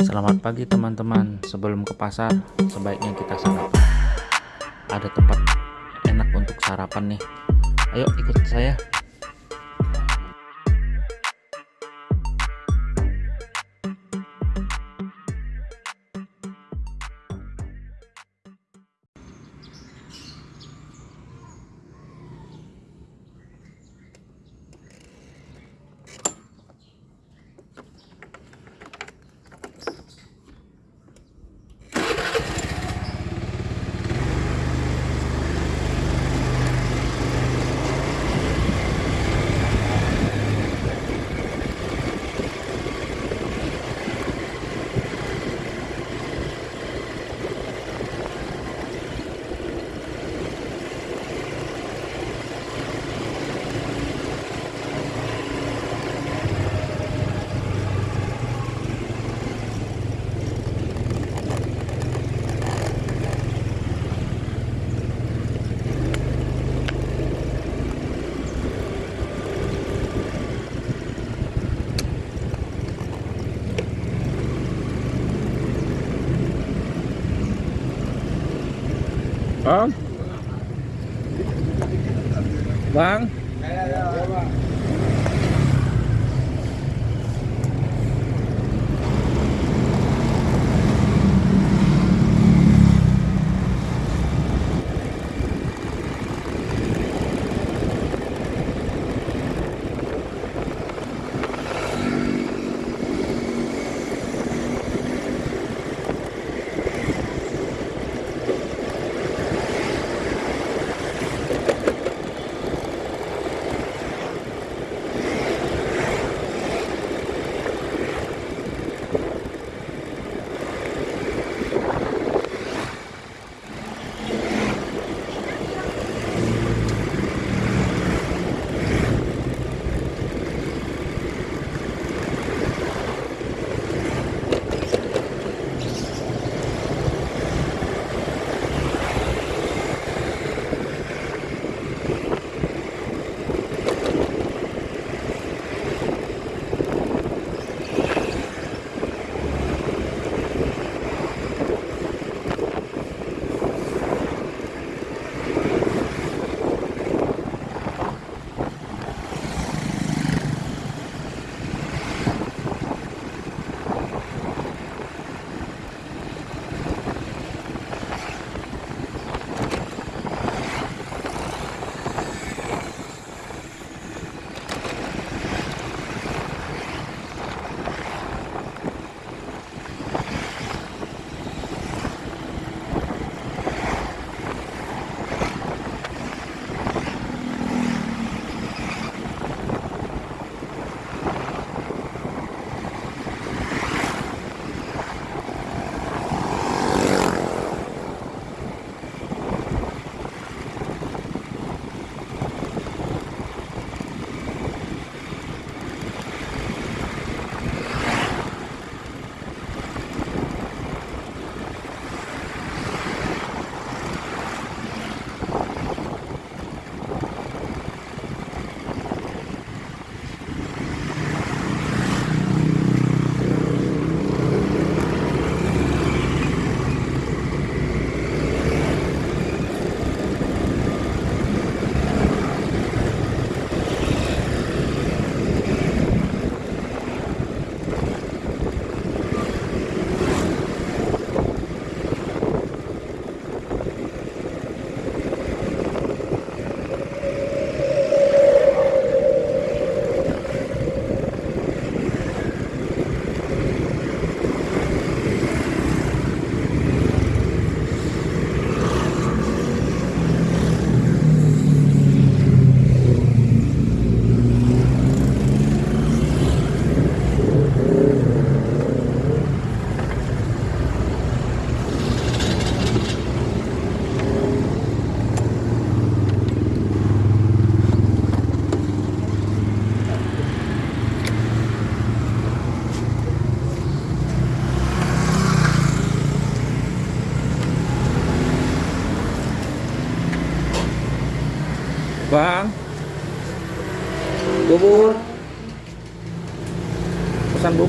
Selamat pagi teman-teman. Sebelum ke pasar Sebaiknya kita sarapan. Ada tempat enak untuk sarapan nih. Ayo ikut saya Bang Bang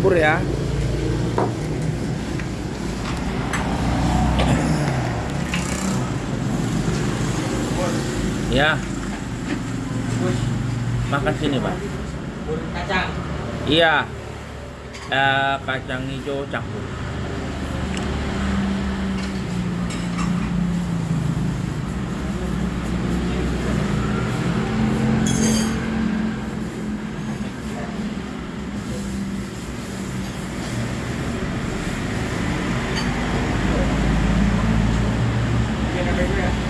bubur ya. Ya. Makan sini pak. Kacang. Iya. Eh, kacang hijau campur. photograph.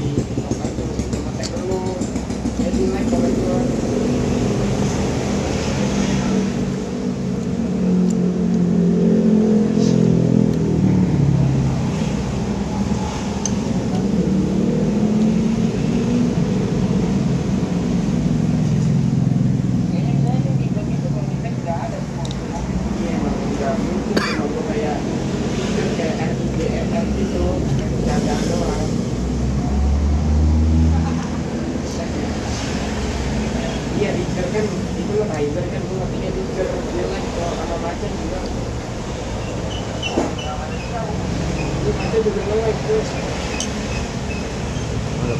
Olha,